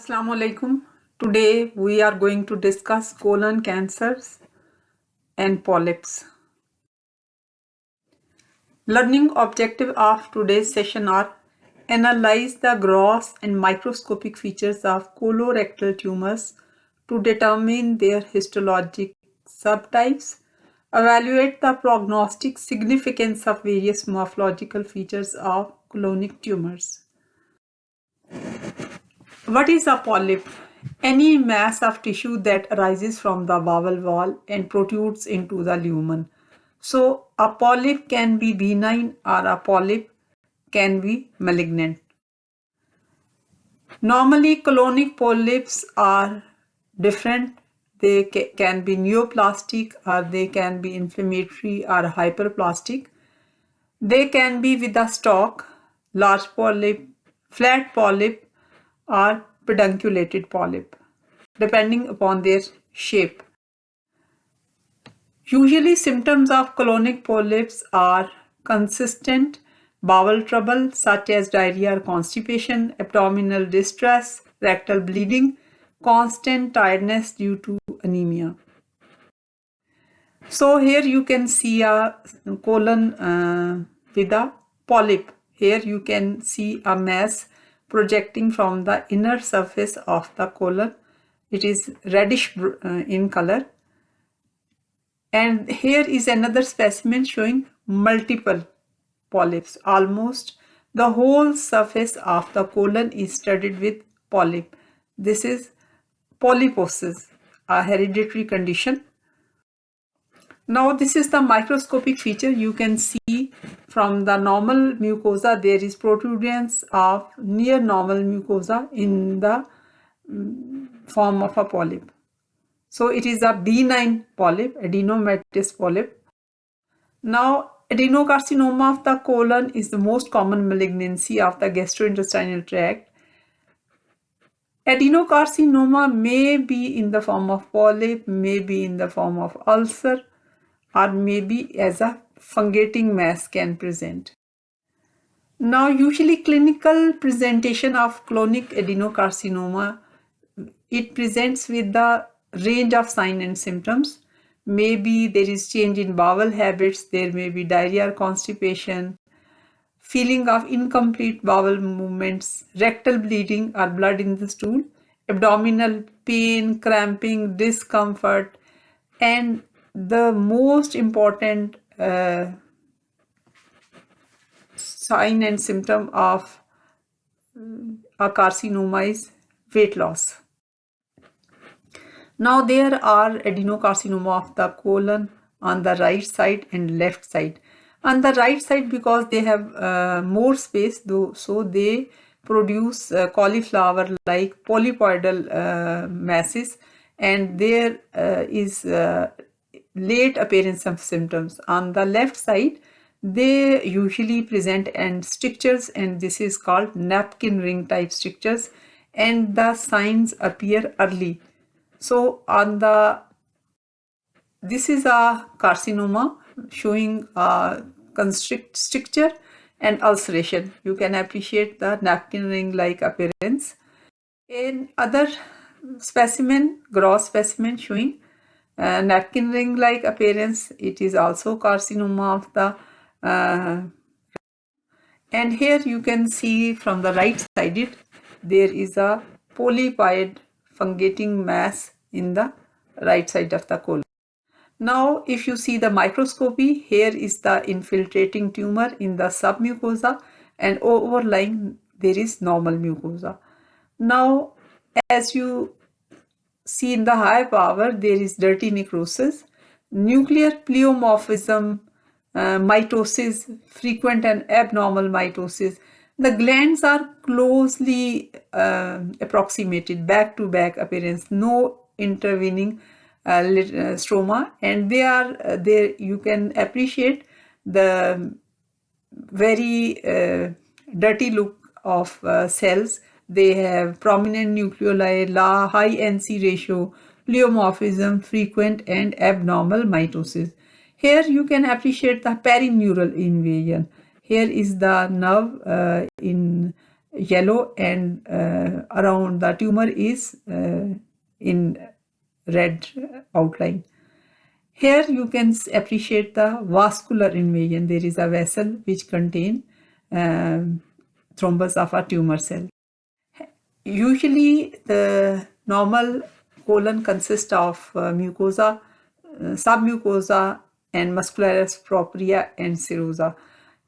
Assalamu alaikum. Today we are going to discuss colon cancers and polyps. Learning objective of today's session are analyze the gross and microscopic features of colorectal tumors to determine their histologic subtypes, evaluate the prognostic significance of various morphological features of colonic tumors. What is a polyp? Any mass of tissue that arises from the bowel wall and protrudes into the lumen. So a polyp can be benign or a polyp can be malignant. Normally colonic polyps are different. They ca can be neoplastic or they can be inflammatory or hyperplastic. They can be with a stalk, large polyp, flat polyp or pedunculated polyp, depending upon their shape. Usually symptoms of colonic polyps are consistent bowel trouble such as diarrhea or constipation, abdominal distress, rectal bleeding, constant tiredness due to anemia. So here you can see a colon uh, with a polyp. Here you can see a mass projecting from the inner surface of the colon. It is reddish uh, in color. And here is another specimen showing multiple polyps. Almost the whole surface of the colon is studded with polyp. This is polyposis, a hereditary condition. Now this is the microscopic feature. You can see from the normal mucosa there is protuberance of near normal mucosa in the mm, form of a polyp. So it is a benign polyp, adenomatous polyp. Now adenocarcinoma of the colon is the most common malignancy of the gastrointestinal tract. Adenocarcinoma may be in the form of polyp, may be in the form of ulcer or maybe as a fungating mass can present. Now usually clinical presentation of colonic adenocarcinoma, it presents with the range of sign and symptoms. Maybe there is change in bowel habits, there may be diarrhea or constipation, feeling of incomplete bowel movements, rectal bleeding or blood in the stool, abdominal pain, cramping, discomfort, and the most important uh, sign and symptom of a carcinoma is weight loss. Now there are adenocarcinoma of the colon on the right side and left side. On the right side because they have uh, more space though so they produce uh, cauliflower like polypoidal uh, masses and there uh, is uh, late appearance of symptoms. On the left side, they usually present and strictures and this is called napkin ring type strictures and the signs appear early. So on the, this is a carcinoma showing a constrict stricture and ulceration. You can appreciate the napkin ring like appearance. In other specimen, gross specimen showing uh, napkin ring like appearance it is also carcinoma of the uh, and here you can see from the right side it there is a polypoid fungating mass in the right side of the colon. Now if you see the microscopy here is the infiltrating tumor in the submucosa and overlying there is normal mucosa. Now as you see in the high power there is dirty necrosis, nuclear pleomorphism, uh, mitosis, frequent and abnormal mitosis. The glands are closely uh, approximated, back-to-back -back appearance, no intervening uh, uh, stroma and they are uh, there you can appreciate the very uh, dirty look of cells they have prominent nucleoli, high NC ratio, pleomorphism, frequent and abnormal mitosis. Here you can appreciate the perineural invasion. Here is the nerve uh, in yellow and uh, around the tumor is uh, in red outline. Here you can appreciate the vascular invasion. There is a vessel which contain um, thrombus of a tumor cell. Usually the normal colon consists of uh, mucosa, uh, submucosa and muscularis propria and serosa.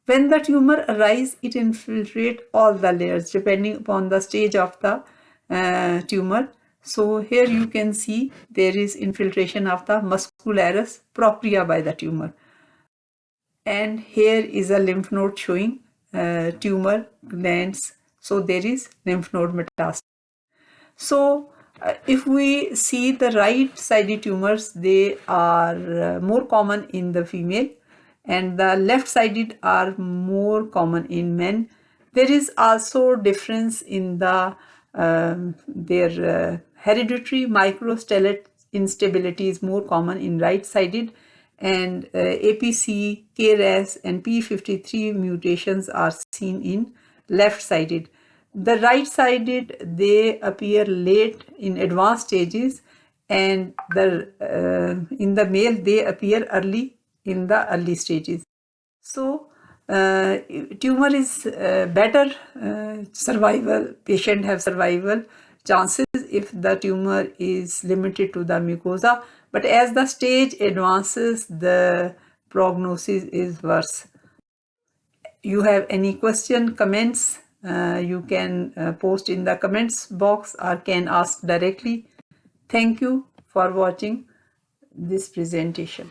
When the tumor arises, it infiltrates all the layers depending upon the stage of the uh, tumor. So here you can see there is infiltration of the muscularis propria by the tumor. And here is a lymph node showing uh, tumor glands. So there is lymph node metastasis. So uh, if we see the right sided tumors, they are uh, more common in the female and the left sided are more common in men. There is also difference in the um, their uh, hereditary microsatellite instability is more common in right sided and uh, APC, KRAS and P53 mutations are seen in left sided. The right sided they appear late in advanced stages and the uh, in the male they appear early in the early stages. So uh, tumor is uh, better uh, survival, patient have survival chances if the tumor is limited to the mucosa. But as the stage advances, the prognosis is worse. You have any question, comments, uh, you can uh, post in the comments box or can ask directly. Thank you for watching this presentation.